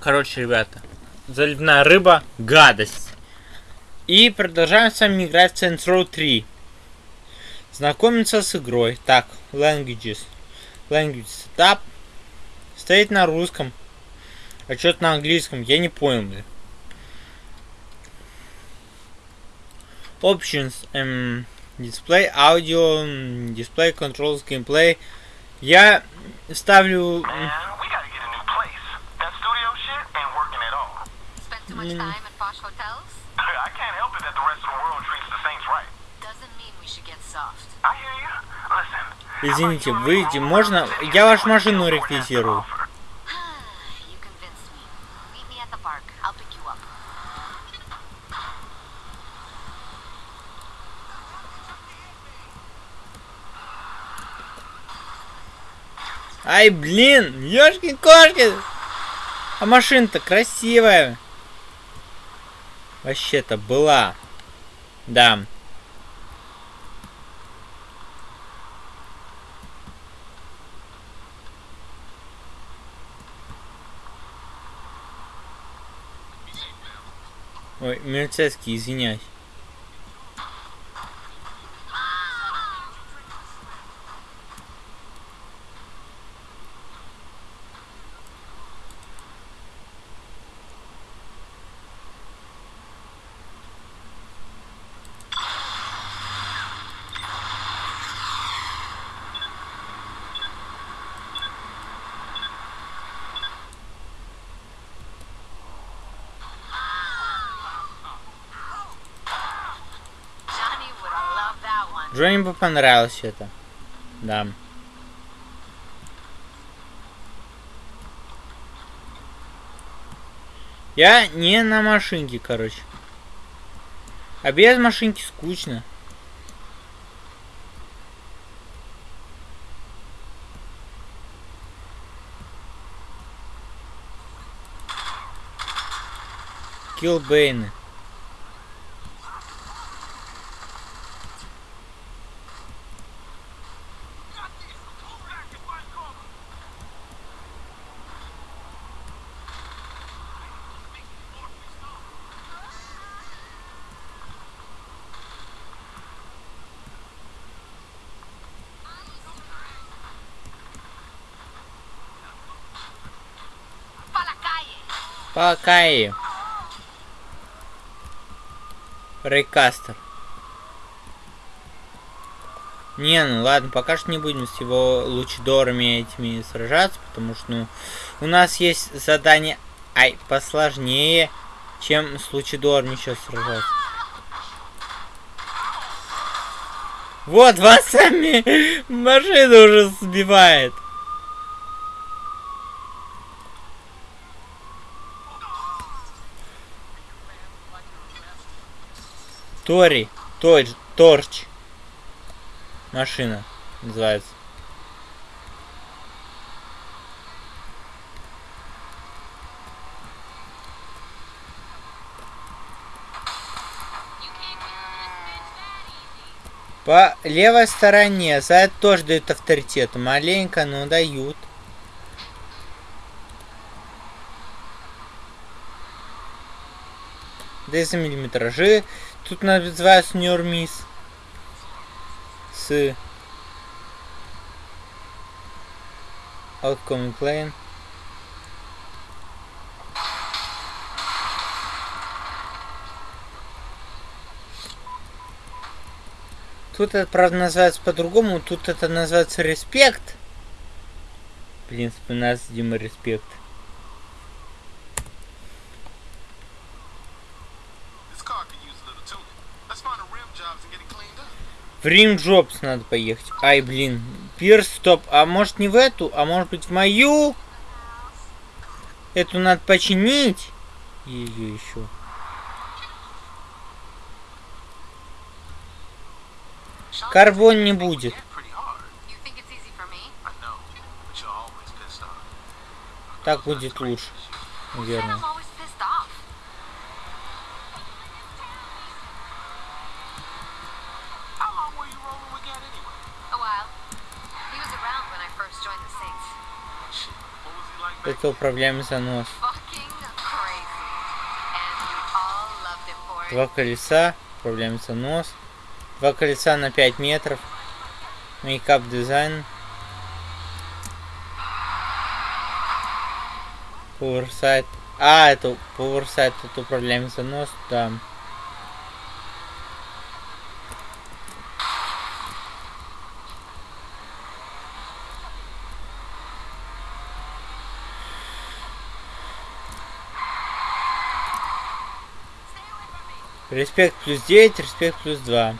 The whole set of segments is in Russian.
Короче, ребята, заливная рыба – гадость. И продолжаем с вами играть в Saints Row 3. Знакомиться с игрой. Так, languages. Language setup. Стоит на русском. А что-то на английском. Я не понял, блин. Options. Эм, display, audio, display, controls, gameplay. Я ставлю... Man, much time at posh hotels? I can't help it that the rest of the world treats the Saints right. Doesn't mean we should get soft. I hear you. Listen. Извините, выйди, можно? Я вашу машину реквизирую. Ай, блин, ёшкин-кошкин. А машина-то красивая. Вообще-то была. Да. Ой, милицейский, извиняюсь. Джонни бы понравилось это. Да. Я не на машинке, короче. А без машинки скучно. Киллбейны. Пока и. Рейкастер. Не, ну ладно, пока что не будем с его лучидорами этими сражаться, потому что, ну, у нас есть задание, ай, посложнее, чем с лучидорами сейчас сражаться. Вот, вас сами машину уже сбивает. Тори, Торч, Торч. Машина называется. По левой стороне за это тоже дают авторитет. Маленько, но дают. Да и за миллиметражи. Тут называется Нюрмис. С Outcoming Plane. Тут это, правда, называется по-другому. Тут это называется респект. Блин, вспоминается Дима респект. В Рим Джобс надо поехать. Ай, блин. Пирс, стоп. А может не в эту, а может быть в мою? Эту надо починить. Ее еще. Карбон не будет. Pretty hard. You think Это управляем за нос. Два колеса, управляем за нос. Два колеса на 5 метров. Мейкап дизайн. Поверсайт. А, это поверсайт, тут управляем за нос, да. Респект плюс 9, респект плюс 2.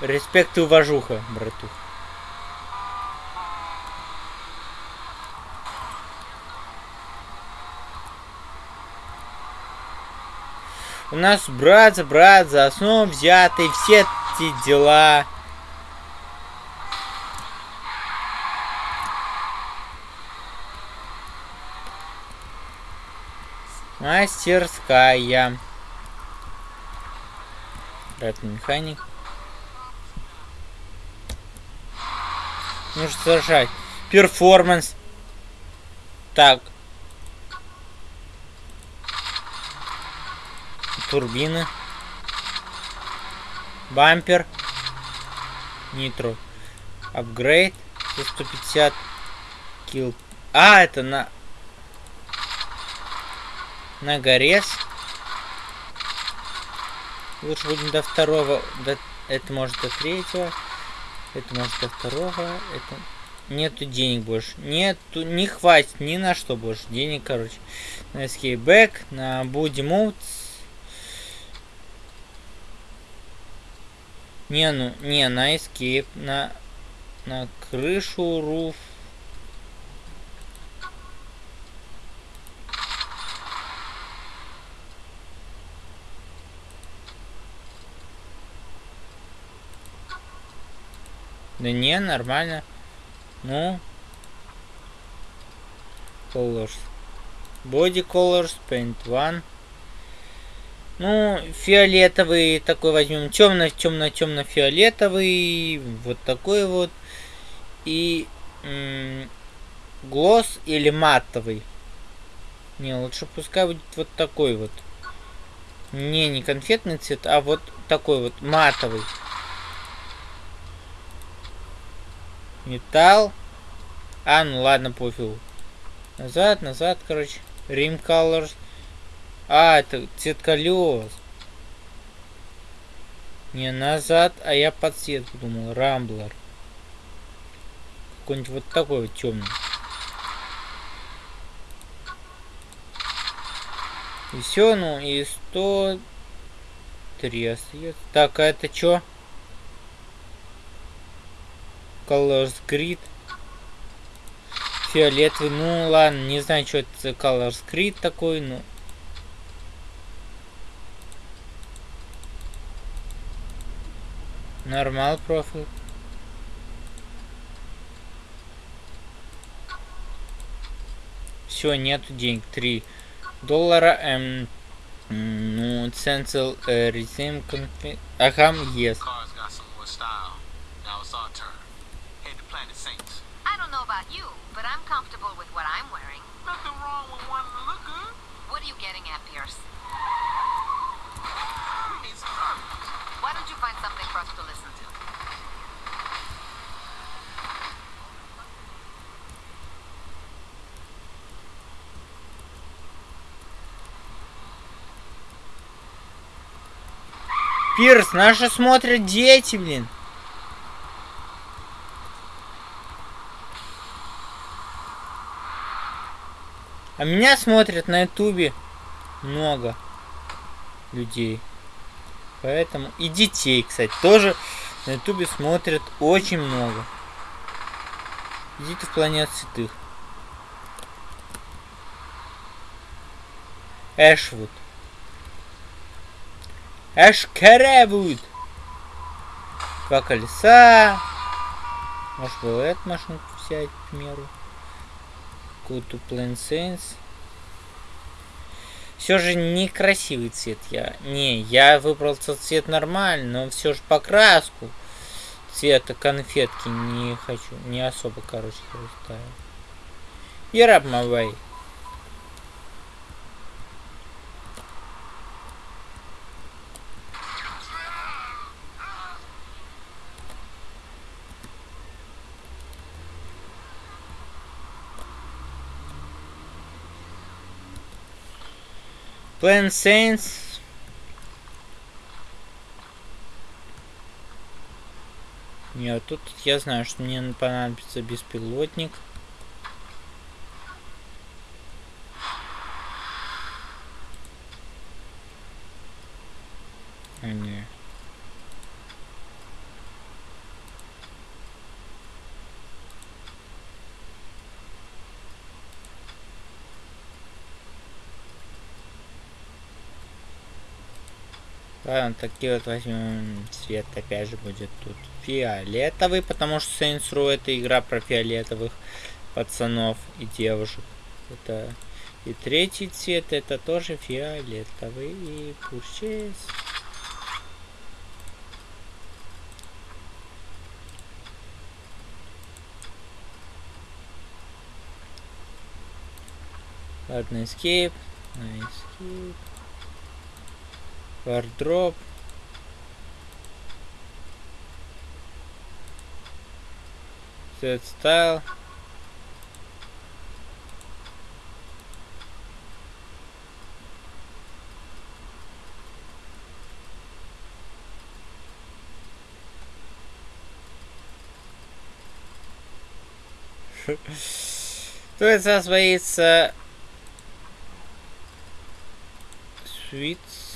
Респект и уважуха, братух. У нас брат за брат за основу взяты все эти дела. Мастерская. Ратный механик. Нужно сажать. Перформанс. Так. Турбины. Бампер. Нитро. Апгрейд. За 150 килл. А, это на... На горез. Лучше будем до второго. До... Это может до третьего. Это может до второго. Это... Нету денег больше. Нету, не хватит ни на что больше. Денег, короче. На escape back, на body mode. Не, ну, не, на escape, на, на крышу, руф. Да не, нормально. Ну. Colors. Body colors, paint one. Ну, фиолетовый такой возьмем. Темно, темно, темно фиолетовый. Вот такой вот. И глосс или матовый. Не, лучше пускай будет вот такой вот. Не, не конфетный цвет, а вот такой вот матовый. Металл. А, ну ладно, пофигу. Назад, назад, короче. Rim Colors. А, это цвет колес. Не назад, а я под цвет подумал. Рамблер. Какой-нибудь вот такой вот темный. И все, ну и 103 остается. Так, а это что? Colors Grid. Фиолетовый. Ну ладно, не знаю, что это Colors Grid такой, но... Нормал профиль. Все, нету денег. 3 доллара. Эм, ну, ценцел э, резим конфи... Ага, yes. Пирс, наши смотрят дети, блин. А меня смотрят на ютубе много людей. Поэтому и детей, кстати, тоже на ютубе смотрят очень много. Идите в планет святых. Эшвуд. Эшкеревуд. Два колеса. Может было эту машинку взять, к примеру. Какую-то Plain Sense. Все же некрасивый цвет я. Не, я выбрал цвет нормально, но все же покраску цвета конфетки не хочу. Не особо, короче, ставил. И Plan Saints. Нет, тут я знаю, что мне понадобится беспилотник. А, не. Ладно, такие вот возьмем цвет, опять же будет тут фиолетовый, потому что Saints Row это игра про фиолетовых пацанов и девушек. Это и третий цвет это тоже фиолетовый и пурчез. Ладно, escape. Escape. Wardrobe. Set style. То есть освоится Свитс.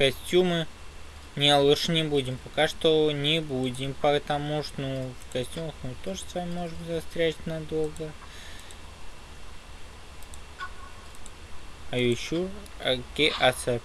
Костюмы. Не, лучше не будем. Пока что не будем, потому что, ну, в костюмах мы тоже с вами можем застрять надолго. Are you sure? Okay, accept.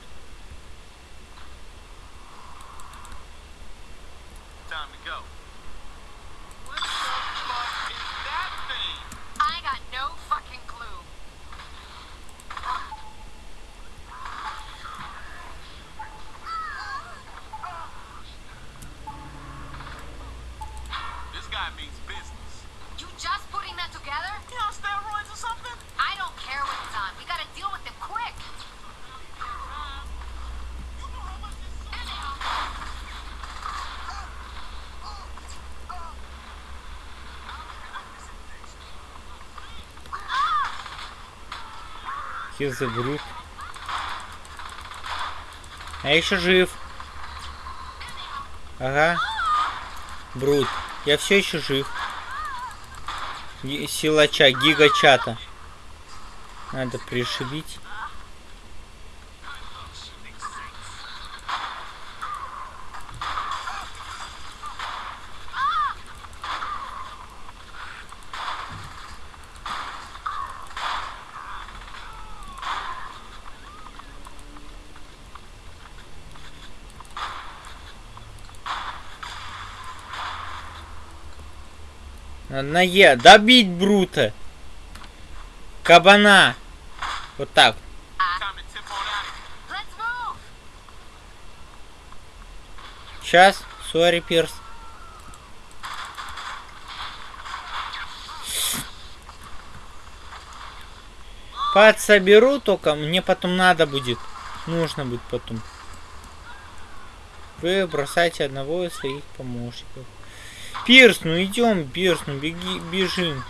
The brute. А еще жив. Ага. Брут. Я все еще жив. Силача, гигачата. Надо пришибить. На Е. Добить Брута. Кабана. Вот так. Сейчас. Сори, Пирс. Подсоберу только, мне потом надо будет. Нужно будет потом. Вы бросайте одного из своих помощников. Пирс, ну идем, Пирс, ну беги, бежим.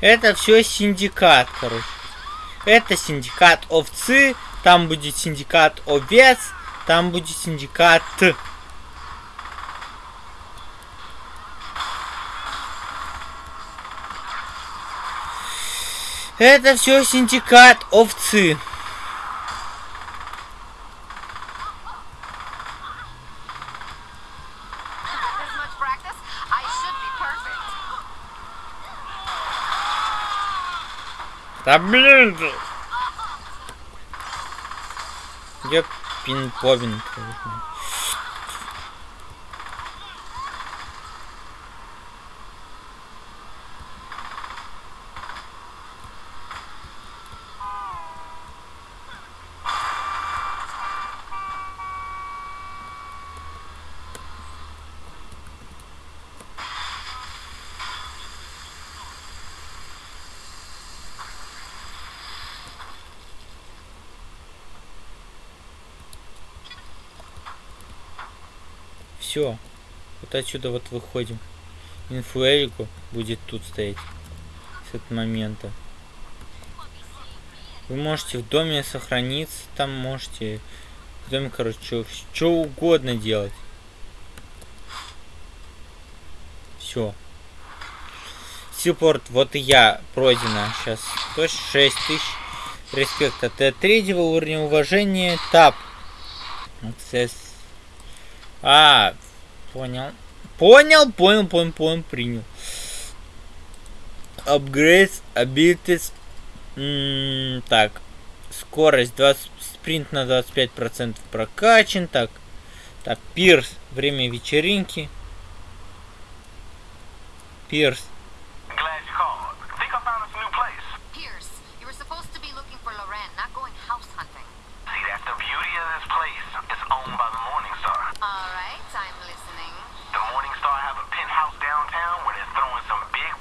Это все синдикат, короче. Это синдикат овцы, там будет синдикат овец, там будет синдикат Это все синдикат овцы. Да блин! ты. Ёп, пин-побин. Все. Вот отсюда вот выходим. Инфуэрику будет тут стоять. С этого момента. Вы можете в доме сохраниться, там можете в доме, короче, что угодно делать. Все. Силпорт, вот и я пройдена сейчас. 106 тысяч. Респект от третьего уровня уважения. Тап. А, понял. Понял, понял, понял, понял, принял. Upgrades, abilities. М, так. Скорость 20, спринт на 25% прокачан. Так. Так, пирс. Время вечеринки. Пирс.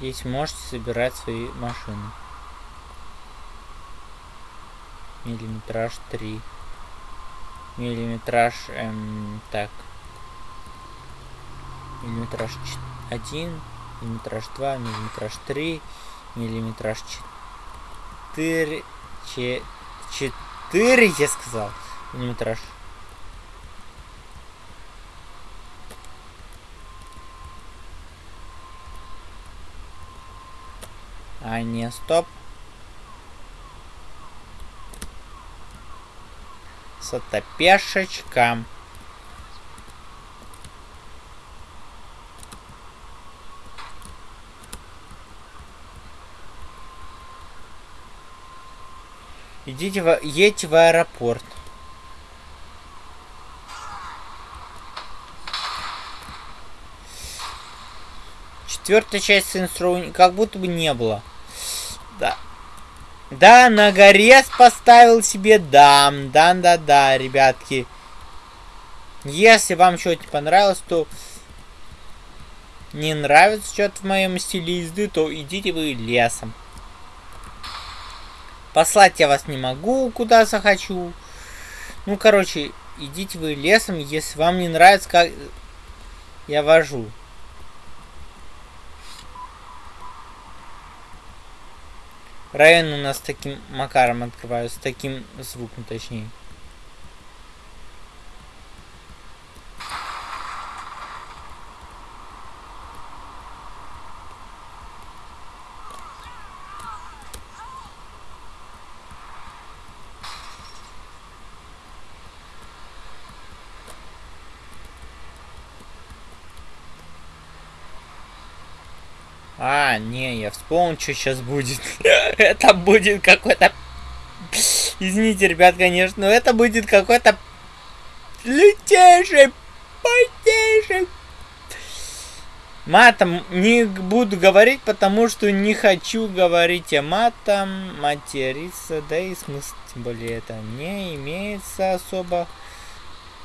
Здесь можете собирать свои машины. Миллиметраж 3. Миллиметраж, эм, так. Миллиметраж 1, миллиметраж 2, миллиметраж 3, миллиметраж 4, 4, я сказал. Миллиметраж. Не, стоп. Сатопешечка. Идите в, едьте в аэропорт. Четвертая часть Saints как будто бы не было. Да. Да, на горе поставил себе дам. Да, да, да, ребятки. Если вам что-то понравилось, то не нравится что-то в моем стиле езды, то идите вы лесом. Послать я вас не могу, куда захочу. Ну, короче, идите вы лесом, если вам не нравится, как я вожу. Район у нас таким макаром открывается, таким звуком точнее. А, не, я вспомнил, что сейчас будет. это будет какой-то... Извините, ребят, конечно, но это будет какой-то... Лютейший, потейший... Матом не буду говорить, потому что не хочу говорить о матом, материться, да и смысл, тем более это не имеется особо.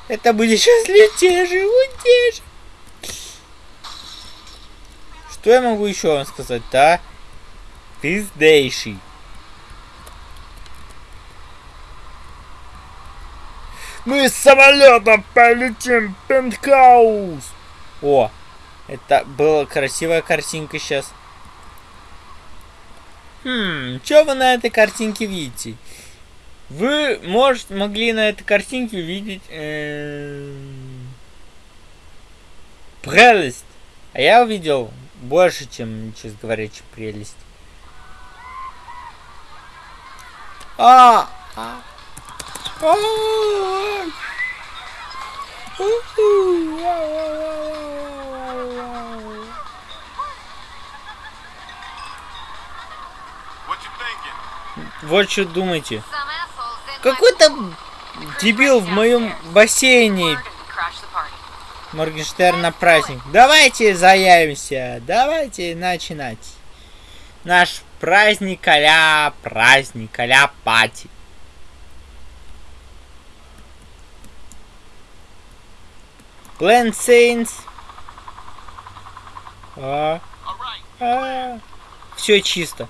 Это будет сейчас лютейший, лютейший. Что я могу еще вам сказать, да? Пиздейший. Мы с самолетом полетим пентхаус. О, это была красивая картинка сейчас. Хм, что вы на этой картинке видите? Вы, может, могли на этой картинке увидеть эм, прелесть. А я увидел больше, чем, честно говоря, чем прелесть. А! а. Вот что думаете. Какой-то дебил в моем бассейне Моргенштерн на праздник. Давайте заявимся, давайте начинать. Наш праздник а праздник а пати. Plan Saints. А, а, все чисто.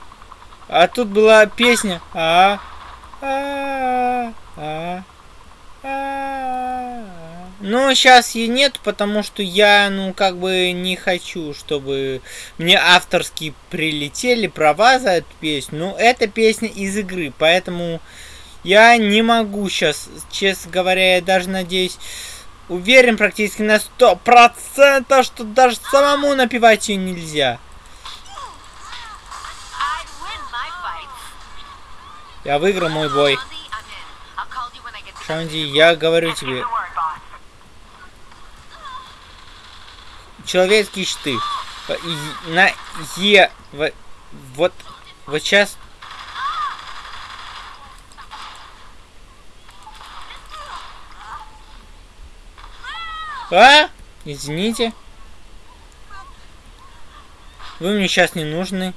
А тут была песня. А, а, а, а. Ну, сейчас ее нет, потому что я, ну, как бы не хочу, чтобы мне авторские прилетели права за эту песню. Ну, это песня из игры, поэтому я не могу сейчас, честно говоря, я даже надеюсь, уверен практически на сто процентов, что даже самому напевать ее нельзя. Я выиграл мой бой. Шанди, я говорю тебе, человеческие щиты. На Е. Вот. Вот сейчас. А? Извините. Вы мне сейчас не нужны.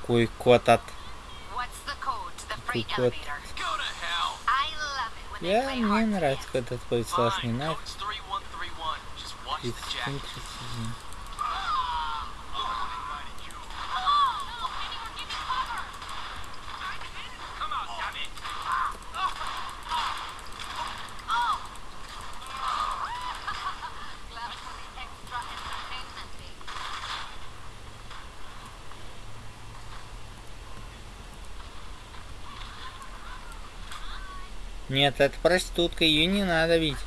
Какой кот от... when they Я, мне нравится, когда твой сложный нафиг. Нет, это проститутка, ее не надо видеть.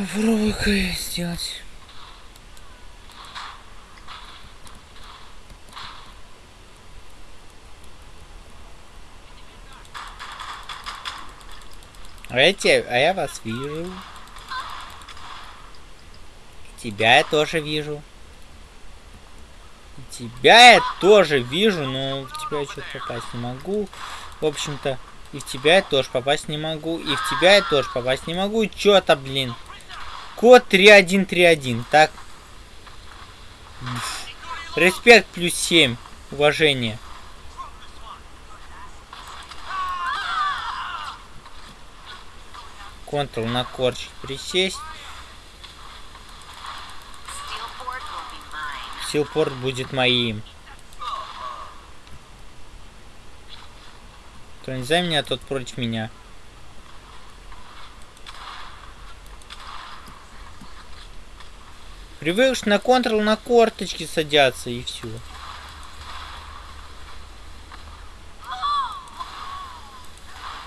I'm still А а я вас вижу. Тебя я тоже вижу. Тебя я тоже вижу, но в тебя я что-то попасть не могу. В общем-то, и в тебя я тоже попасть не могу. И в тебя я тоже попасть не могу. Чё-то, блин. Код 3131. Так. Респект плюс 7. Уважение. Ctrl на корчик присесть. Силпорт будет моим. Кто не за меня, тот против меня. Привыкшь на контрол на корточки садятся и все.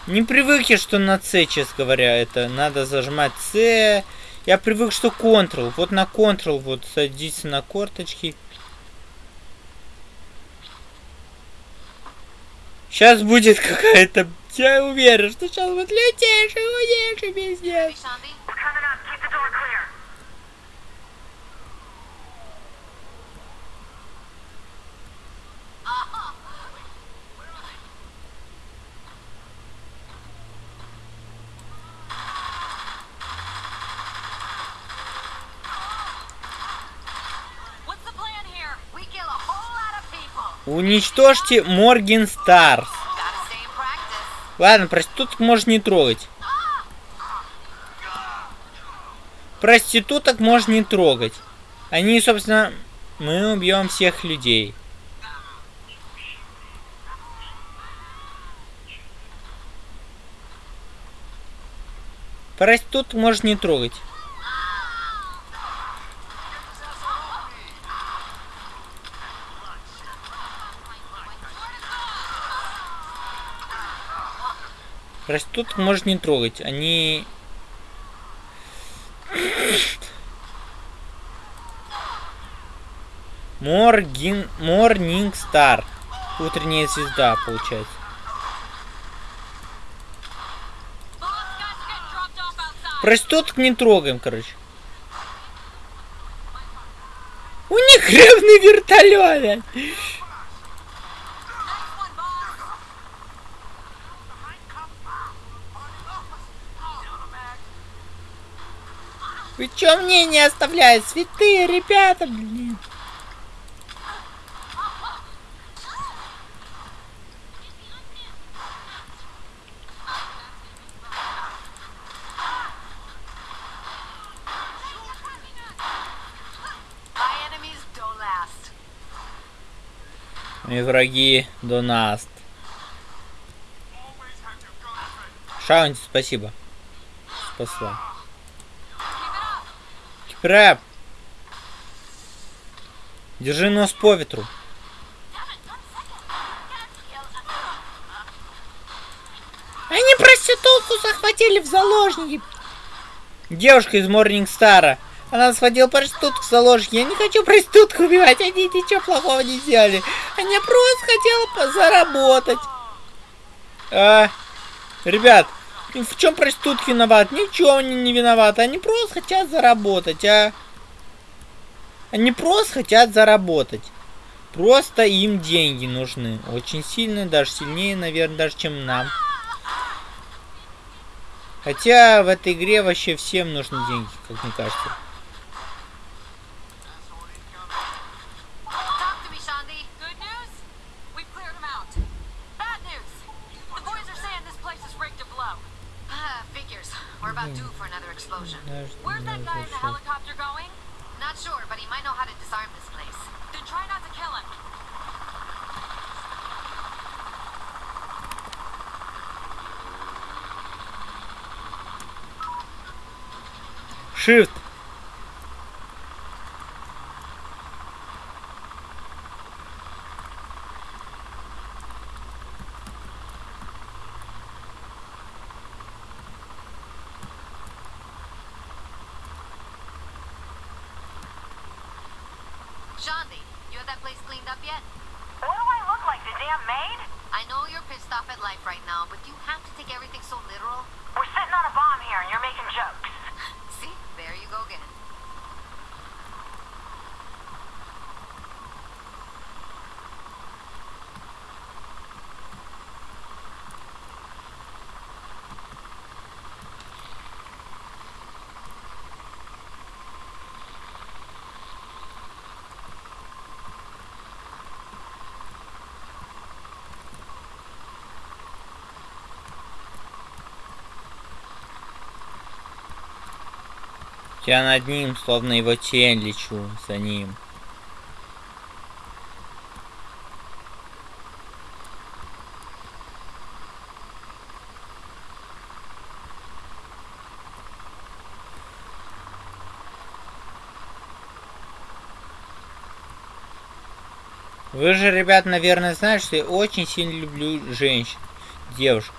Не привык я, что на С, честно говоря, это надо зажимать С. Я привык, что Ctrl. Вот на Ctrl вот садиться на корточки. Сейчас будет какая-то... Я уверен, что сейчас будет лютейший, лютейший Hey, пиздец. Уничтожьте Морген Старс. Ладно, проституток можно не трогать. Проституток можно не трогать. Они, собственно, мы убьем всех людей. Проституток можно не трогать. Проституток можно не трогать. Они Моргин... Морнинг Стар. Утренняя звезда, получается. Проституток не трогаем, короче. У них гребный вертолет. Вы чё мне не оставляют святые ребята, блин? Мои враги до нас. Шаунти, спасибо. Спасла. Кипрэп. Держи нос по ветру. Они проститутку захватили в заложники. Девушка из Морнинг Стара. Она схватила проститутку в заложники. Я не хочу проститутку убивать. Они ничего плохого не сделали. Они просто хотела заработать. А, ребят, в чем проститутки виноват? Ни в чем они не виноваты. Они просто хотят заработать, а. Они просто хотят заработать. Просто им деньги нужны. Очень сильно, даже сильнее, наверное, даже чем нам. Хотя в этой игре вообще всем нужны деньги, как мне кажется. Shift. Shandi, you have that place cleaned up yet? What do I look like, the damn maid? I know you're pissed off at life right now, but do you have to take everything so literal. We're sitting on a bomb here and you're making jokes. Я над ним, словно его тень, лечу за ним. Вы же, ребят, наверное, знаете, что я очень сильно люблю женщин, девушек.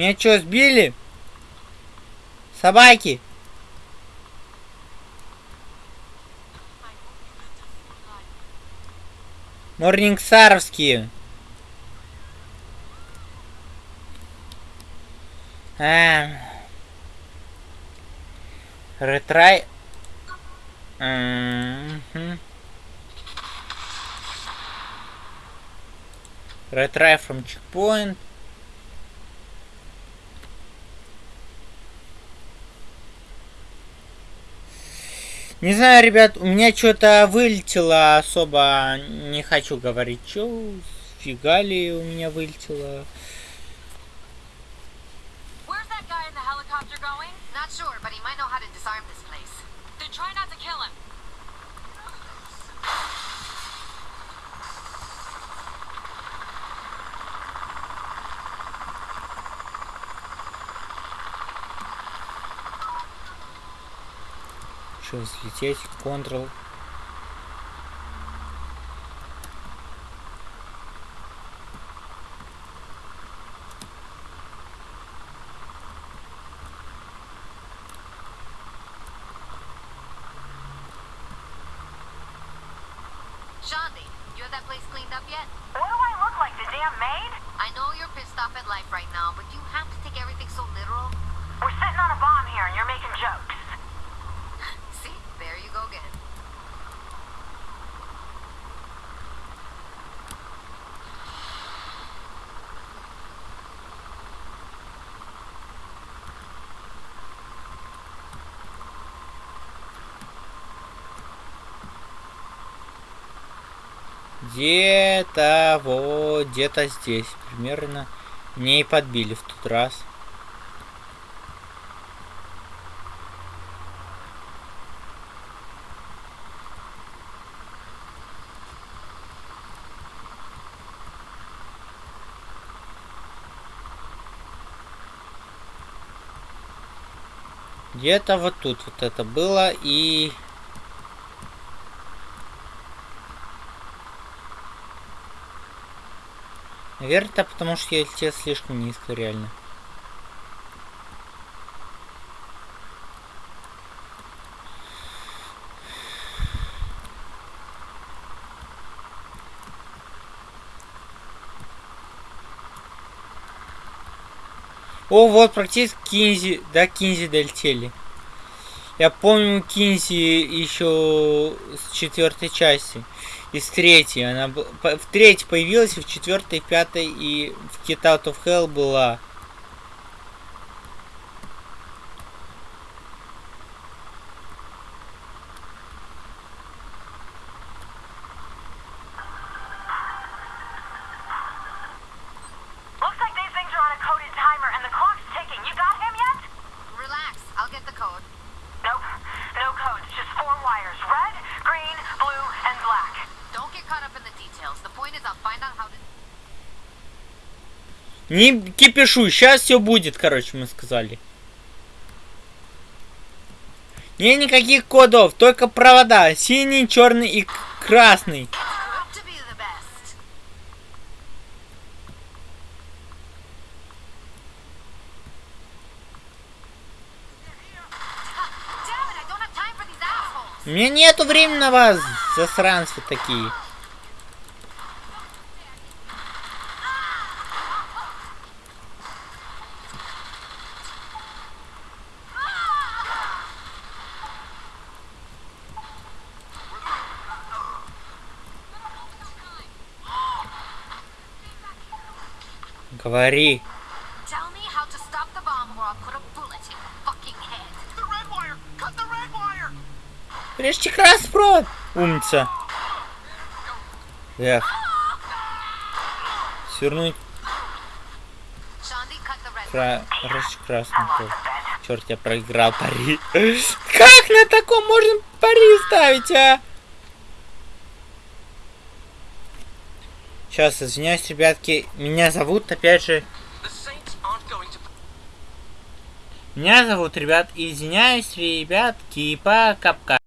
Меня что, сбили? Собаки? Морнингсаровские. А. Ретрай. Retry from checkpoint. Не знаю, ребят, у меня что-то вылетело особо. Не хочу говорить, что фига ли у меня вылетело. Sure, but he might know how to disarm this place. Then try not to kill him. Что, взлететь? Ctrl. Где-то вот, где-то здесь примерно. Мне и подбили в тот раз. Где-то вот тут вот это было и... Наверное, это потому что я летел слишком низко, реально. О, вот практически Кинзи, да, Кинзи долетели. Я помню Кинзи еще с четвертой части. Из третьей. Она в третьей появилась, в четвертой, пятой и в Get Out of Hell была. Не кипишу, сейчас все будет, короче, мы сказали. Не никаких кодов, только провода. Синий, черный и красный. У меня нету времени на вас, засранцы такие. Wire! Режьте красный провод. Умница. Эх. Свернуть Shandi, cut the red кра... режьте. Черт, я проиграл пари. Как на таком можно пари ставить, а? Сейчас, извиняюсь, ребятки. Меня зовут, опять же, Меня зовут, ребят, извиняюсь, ребятки, пока-пока.